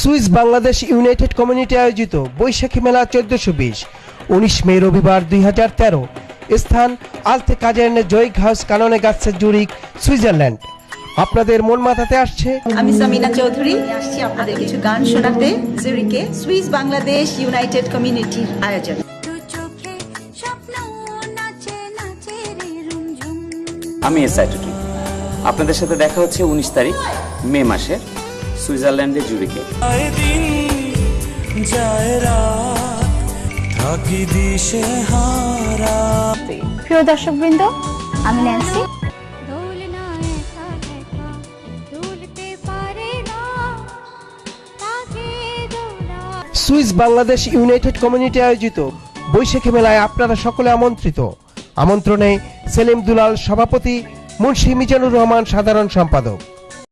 Swiss Bangladesh united community আয়োজিত বৈশাখী মেলা চোদ্দশো বিশ উনিশ মে রবিবার দুই হাজার তেরো। স্থান আলতে কাজারনে জয়িক হাউস কাননে গাছে জুরিক সুইজারল্যান্ড। আপনাদের মন মাথাতে আসছে? আমি সামিনা চৌধুরী আসছি আপনাদের কিছু গান শোনাতে জুরিকে সুইস বাংলাদেশ ইউনাইটেড কমিউনিটির আয়োজন। দু চোখে স্বপ্ন নাচে নাচে রে রুমঝুম আমি এস আইটুটু আপনাদের সাথে দেখা হচ্ছে উনিশ তারিখ মে মাসে। সুইজারল্যান্ডের জুরিকে যায় দিন যায় রাত থাকি দিশে হারা। প্রিয় দর্শকবৃন্দ আমি Nancy. Swiss Bangladesh united community আয়োজিত বৈশাখী মেলায় আপনারা সকলে আমন্ত্রিত। আমন্ত্রণে সেলিম দুলাল সভাপতি মুন্সি মিজানুর রহমান সাধারণ সম্পাদক।